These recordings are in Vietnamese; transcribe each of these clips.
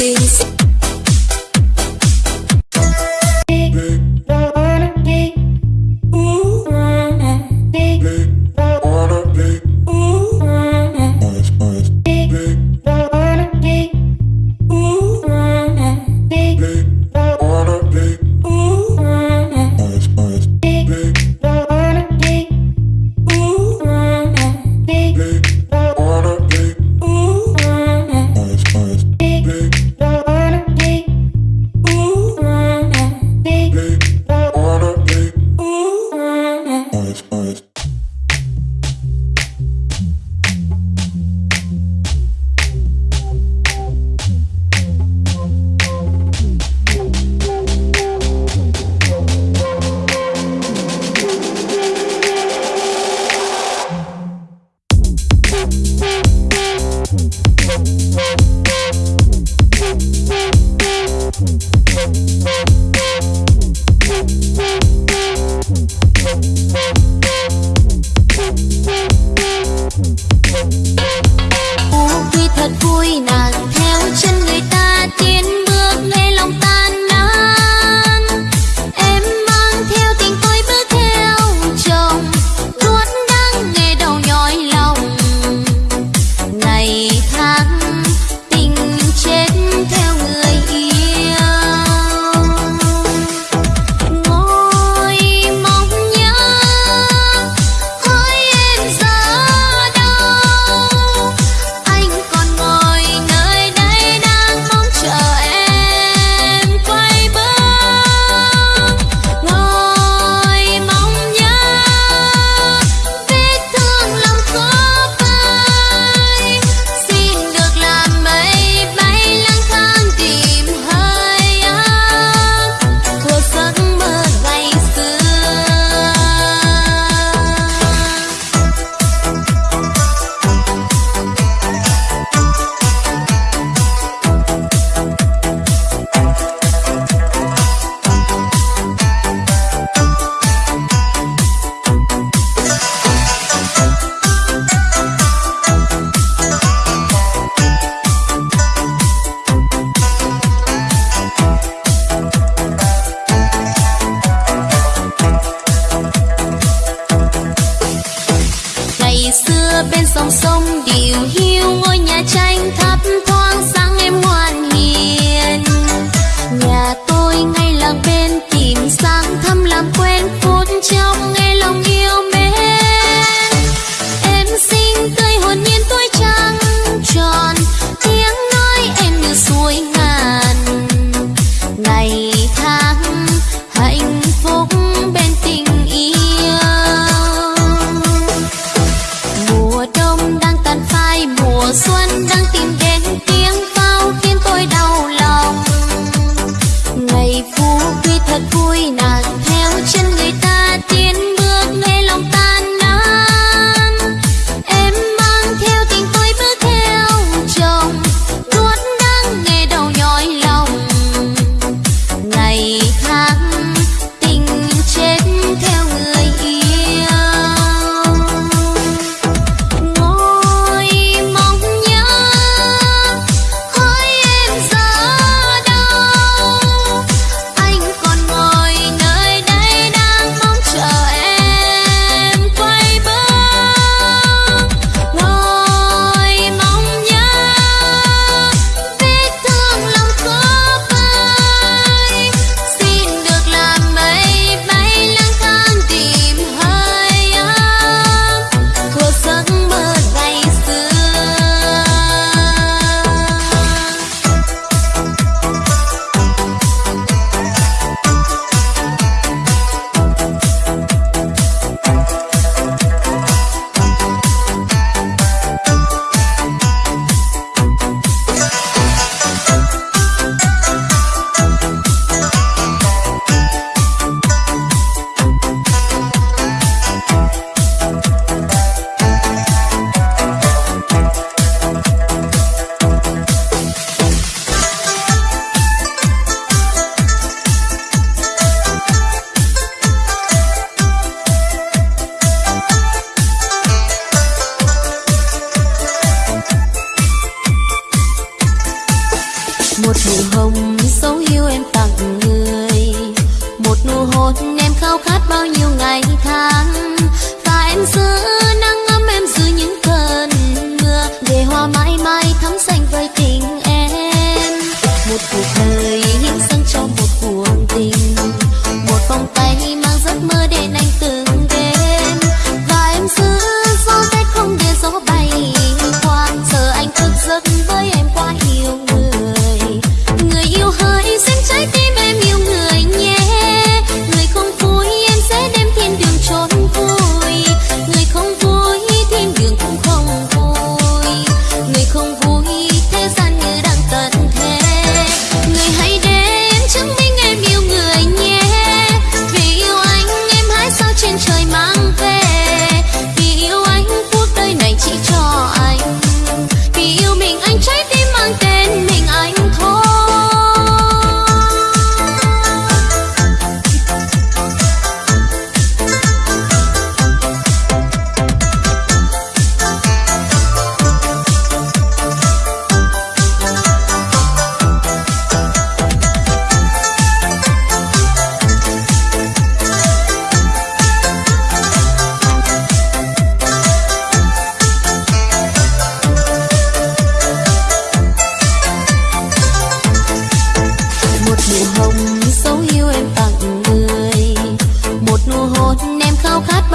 cuộc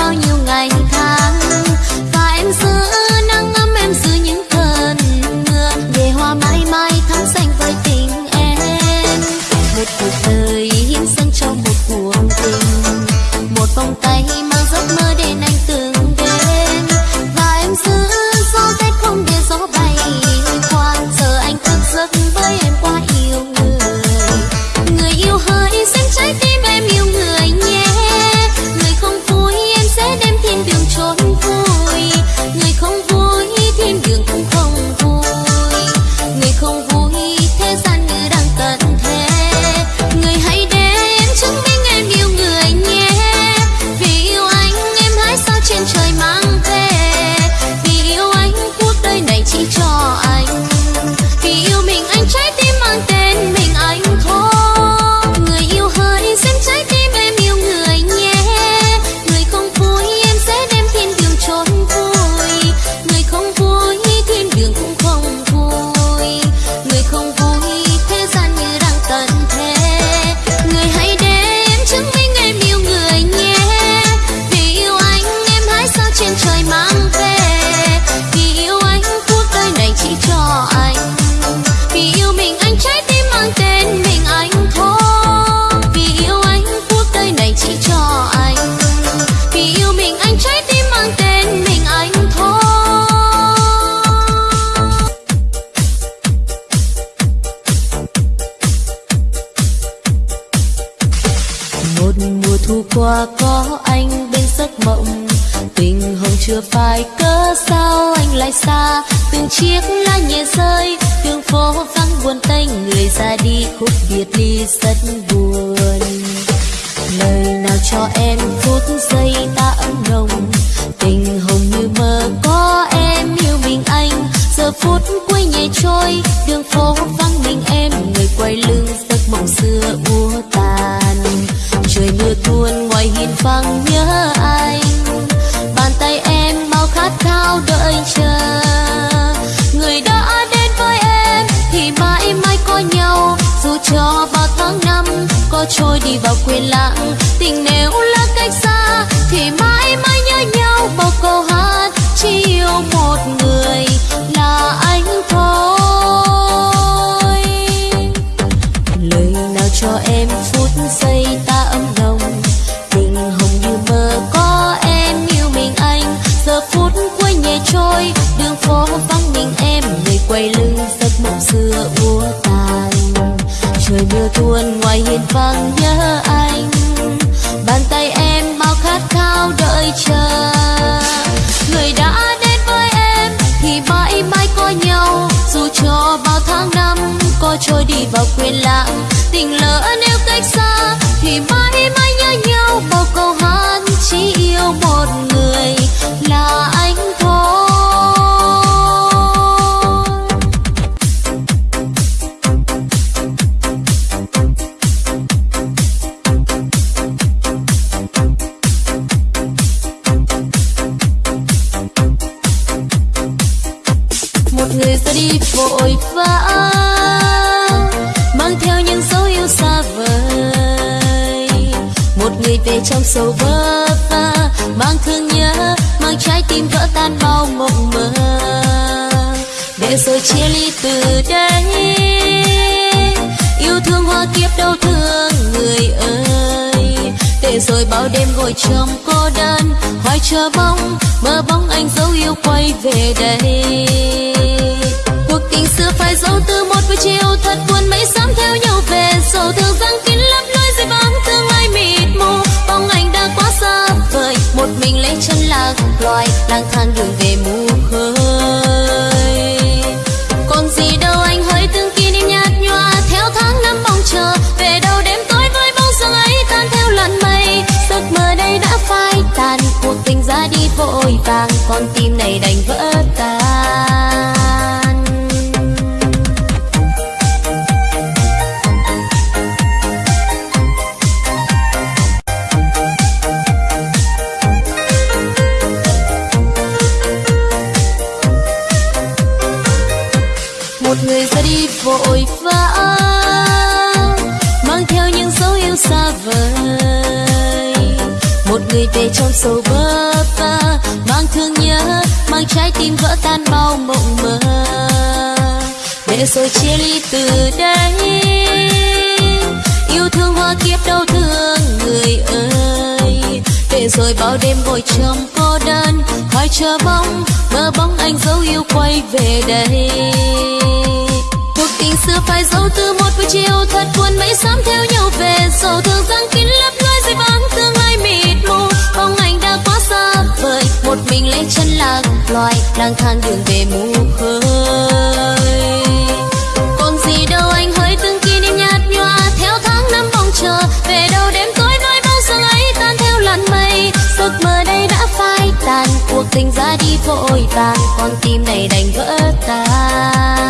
bao nhiêu ngày xa, từng chiếc lá nhẹ rơi, đường phố vắng buồn tênh, người ra đi khúc biệt ly rất buồn. Lời nào cho em phút giây ta ấm nồng tình hồng như mơ có em yêu mình anh. Giờ phút cuối nhẹ trôi, đường phố vắng mình em, người quay lưng giấc mộng xưa úa tàn. Trời mưa tuôn ngoài hiên vắng nhớ anh khát khao đợi chờ. Người đã đến với em thì mãi mãi có nhau. Dù cho bao tháng năm có trôi đi vào quên lãng, tình nếu là một người về trong sầu vỡ va mang thương nhớ, mang trái tim vỡ tan bao mộng mơ. Để rồi chia ly từ đây, yêu thương hoa kiếp đau thương người ơi. Để rồi bao đêm ngồi trong cô đơn, hoài chờ bóng, mơ bóng anh dấu yêu quay về đây. Cuộc tình xưa phải dấu từ một buổi chiều, thật buồn mấy sớm theo nhau về sầu thương rằng chân là cùng loài lang thang đường về muôn về trong sầu vơ vơ mang thương nhớ, mang trái tim vỡ tan bao mộng mơ. Để rồi chia ly từ đây. Yêu thương hoa kiếp đau thương người ơi. Để rồi bao đêm ngồi trong cô đơn khói chờ mong mơ bóng anh dấu yêu quay về đây. Cuộc tình xưa phải dấu từ một buổi chiều, thật buồn mấy sớm theo nhau về. Sầu thương răng kín lấp lối dây vắng tương lai mịt mù quá xa vời một mình lấy chân lạc loài lang thang đường về mù khơi còn gì đâu anh hỡi từng kỷ niệm nhạt nhòa, theo tháng năm mong chờ, về đâu đêm tối nói bao giờ ấy, tan theo làn mây. Giấc mơ đây đã phai tàn, cuộc tình ra đi vội vàng, con tim này đành vỡ tan.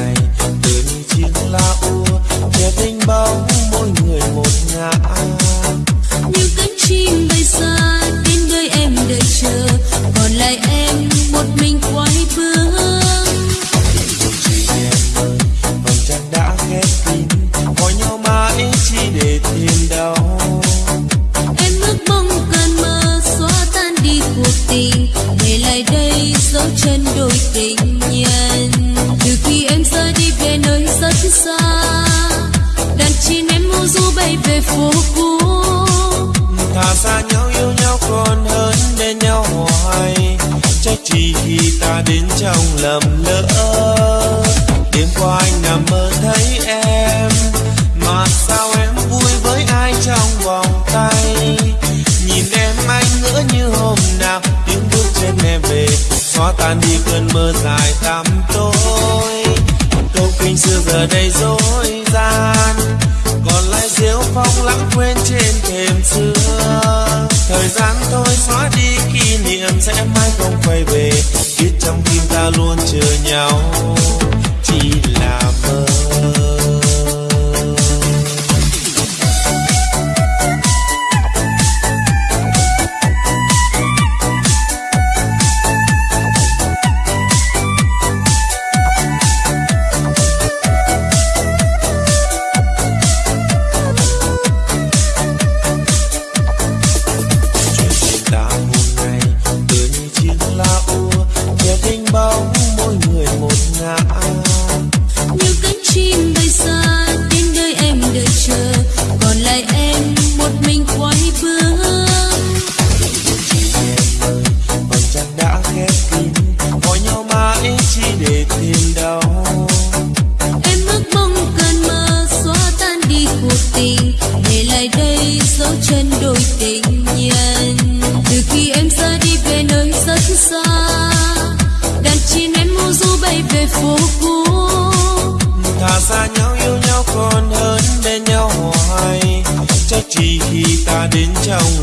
này. Tôi chính là xóa tan đi cơn mơ dài tăm tối. Câu kinh xưa giờ đây dối gian, còn lại diếu phong lãng quên trên thềm xưa thời gian thôi xóa đi kỷ niệm sẽ mãi không quay về, biết trong tim ta luôn chờ nhau. Chỉ là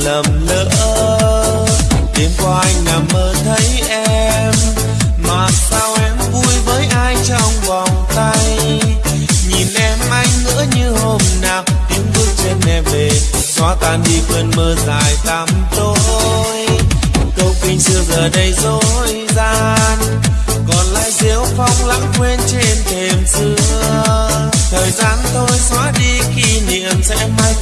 lầm lỡ. Đêm qua anh nằm mơ thấy em, mà sao em vui với ai trong vòng tay? Nhìn em anh ngỡ như hôm nào, tiếng bước chân em về, xóa tan đi cơn mơ dài tăm tối. Câu kinh xưa giờ đây dối gian, còn lại diếu phong lãng quên trên thềm xưa. Thời gian thôi xóa đi kỷ niệm sẽ mãi